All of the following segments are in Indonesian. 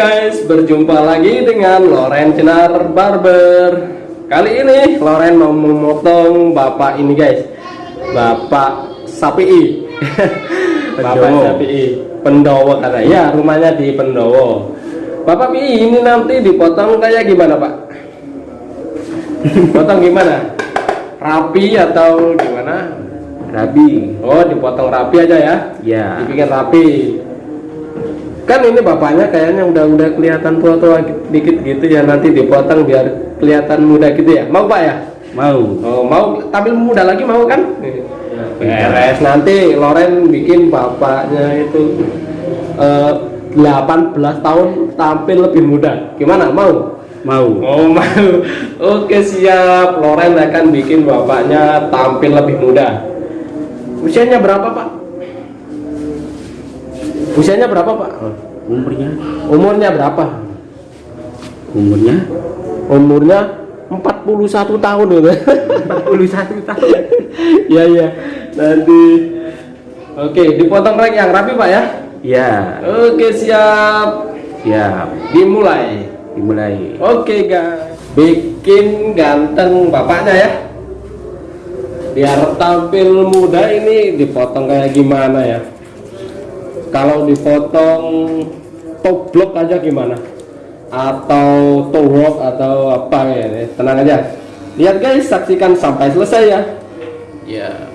Guys, berjumpa lagi dengan Loren Cenar Barber Kali ini Loren mau memotong bapak ini guys Bapak Sapi Bapak Sapi Pendowo kata ya rumahnya di Pendowo Bapak Pi ini nanti dipotong kayak gimana pak? Potong gimana? Rapi atau gimana? Rabi. Oh dipotong rapi aja ya? Ya. Dibikin rapi kan ini bapaknya kayaknya udah udah kelihatan tua-tua dikit gitu ya nanti dipotong biar kelihatan muda gitu ya. Mau pak ya? Mau. oh mau. Tampil muda lagi mau kan? Ya. beres. Nanti Loren bikin bapaknya itu eh, 18 tahun tampil lebih muda. Gimana? Mau? Mau. Oh mau. Oke siap. Loren akan bikin bapaknya tampil lebih muda. Usianya berapa pak? Usianya berapa pak? Umurnya? Umurnya berapa? Umurnya? Umurnya 41 tahun gitu 41 tahun. Iya iya Nanti Oke dipotong rek yang rapi pak ya Ya. Oke siap Siap. Dimulai Dimulai. Oke guys Bikin ganteng bapaknya ya Biar tampil muda ini dipotong kayak gimana ya Kalau dipotong top block aja gimana? Atau toe rock atau apa ya Tenang aja. Lihat guys saksikan sampai selesai ya. Ya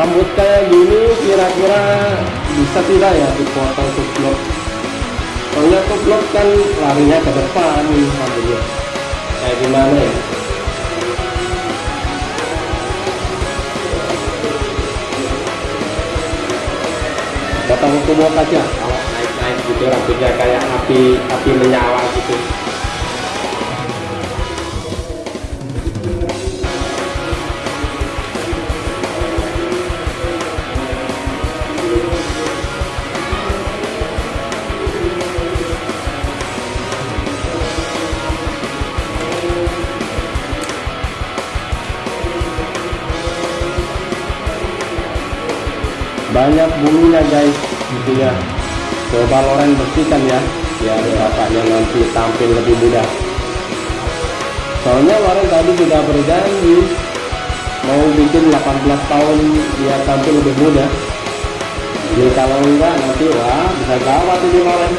rambut kayak gini kira-kira bisa tidak ya dipotong tublok soalnya tublok kan larinya ke depan rambutnya kayak gimana ya? Potong tublok aja. Kalau naik-naik gitu rambutnya kayak api api menyala gitu banyak bulunya guys gitu ya. Coba Loren bersihkan ya biar bapaknya nanti tampil lebih mudah. Soalnya Loren tadi sudah berjanji mau bikin 18 tahun dia tampil lebih muda. Jadi kalau enggak nanti wah bisa gawat ini Loren.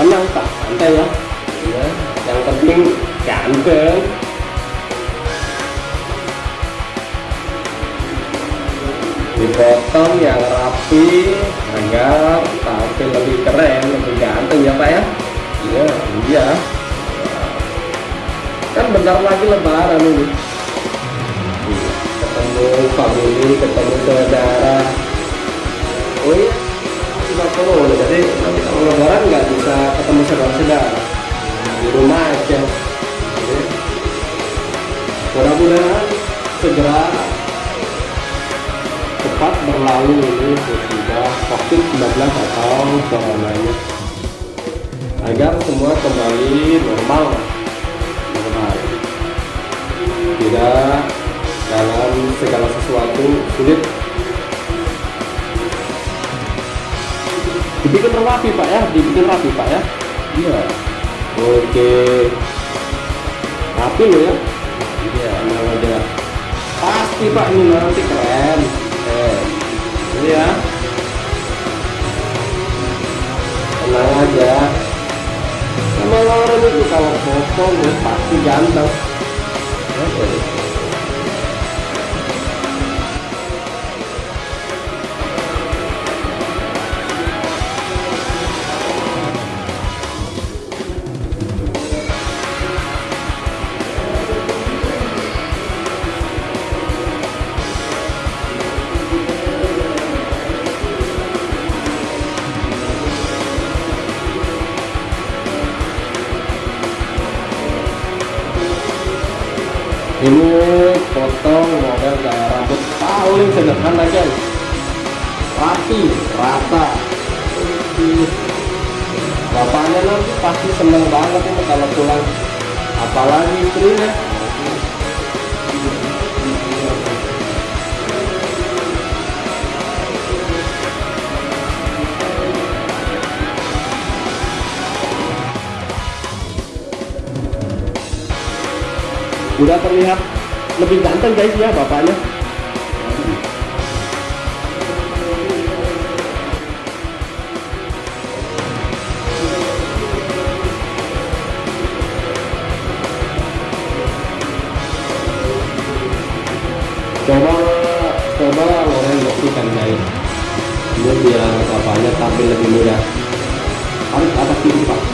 Tenang tak santai ya. Ya yang penting ganteng dipotong yang rapi agar tampil lebih keren lebih ganteng ya pak ya? Iya iya. Kan bentar lagi lebaran ini. Ketemu family ketemu saudara. Oh iya. Kita perlu jadi nanti kalau lebaran nggak bisa ketemu saudara-saudara. Di rumah aja Mudah-mudahan segera cepat berlalu ini sudah COVID-19 atau coronanya. Agar semua kembali normal. Normal. Tidak dalam segala sesuatu sulit. Dibikin rapi pak ya? Dibikin rapi pak ya? Iya. Oke rapi lo ya. Iya. Tenang aja? Pasti pak ini nanti keren. Eh ini ya. Tenang aja. Sama orang itu kalau potong ya pasti ganteng. Oke. ini sederhana guys rapi rata. Bapaknya nanti pasti seneng banget ini kalau pulang. Apalagi istrinya. Udah terlihat lebih ganteng guys ya bapaknya coba coba Loren bersihkan guys ini biar bapaknya tampil lebih mudah tarik ke atas kiri pak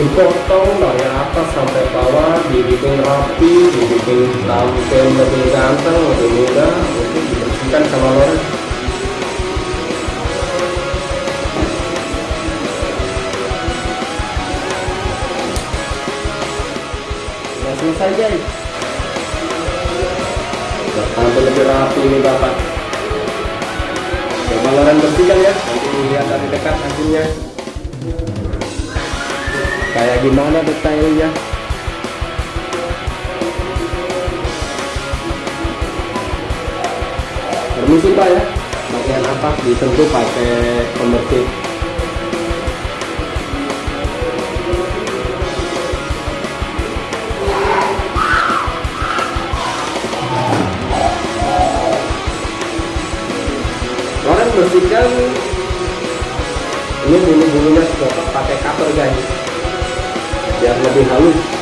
dipotong dari atas sampai bawah dibikin rapi dibikin tampil lebih ganteng lebih mudah itu dibersihkan sama Loren sudah selesai guys sudah tampil lebih rapi ini bapak. Coba Loren bersihkan ya nanti lihat dari dekat hasilnya kayak gimana detailnya? Permisi pak ya. Bagian atas disentuh pakai pembersih. Bersihkan ini bulu-bulunya pakai cutter guys biar lebih halus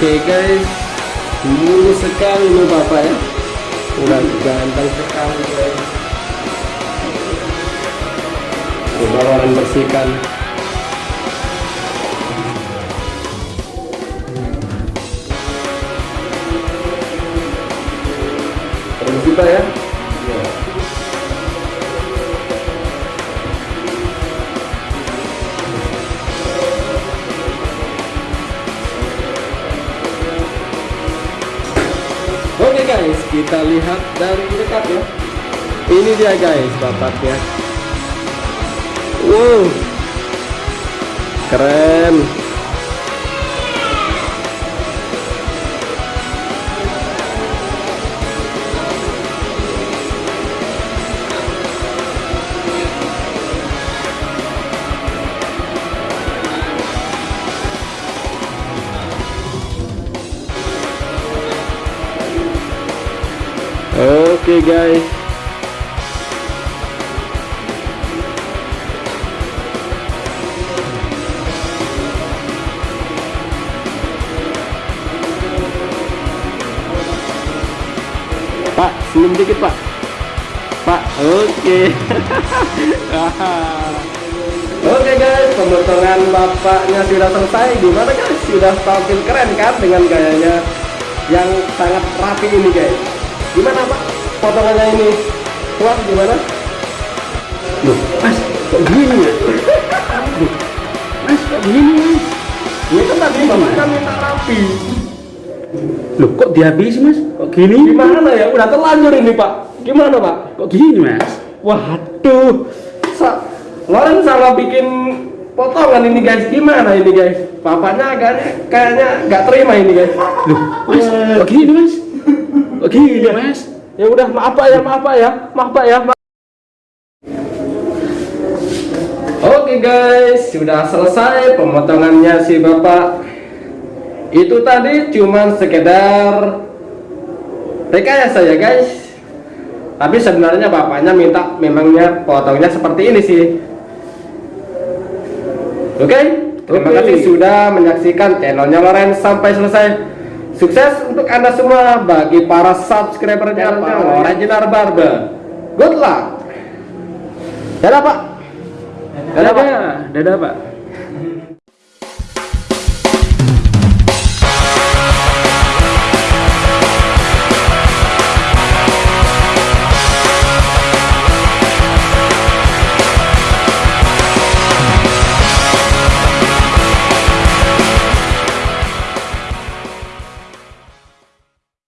Oke guys, mulus sekali nih bapak ya. Udah ganteng sekali guys. Coba orang bersihkan. Permisi pak ya. Kita lihat dari dekat ya. Ini dia guys bapaknya. Wow, keren. Oke guys. Pak, senyum dikit Pak. Pak, oke. oke guys, pemotongan bapaknya sudah selesai. Gimana guys? Sudah tampil keren kan dengan gayanya yang sangat rapi ini guys. Gimana Pak? Potongannya ini kuat gimana? Loh, mas, kok gini ya? Loh, mas, kok gini mas? itu tadi bapaknya minta rapi Loh, kok dihabisi, Mas? Kok gini? gimana ya udah terlanjur ini pak gimana pak Kok gini, Mas? waduh sa Loren salah bikin potongan ini guys gimana ini guys bapaknya agak kayaknya nggak terima ini guys Loh, Mas, kok gini, Mas? Kok gini, Mas? Ya udah maaf pak ya maaf pak ya maaf pak ya maaf. Oke guys, sudah selesai pemotongannya si bapak. Itu tadi cuman sekedar rekayasa ya guys. Tapi sebenarnya bapaknya minta memangnya potongnya seperti ini sih. Oke, terima Oke. kasih sudah menyaksikan channelnya Loren sampai selesai. Sukses untuk anda semua bagi para subscribernya para Original Barber. Good luck. Dadah pak. Dadah pak. Dadah, dadah, Pak.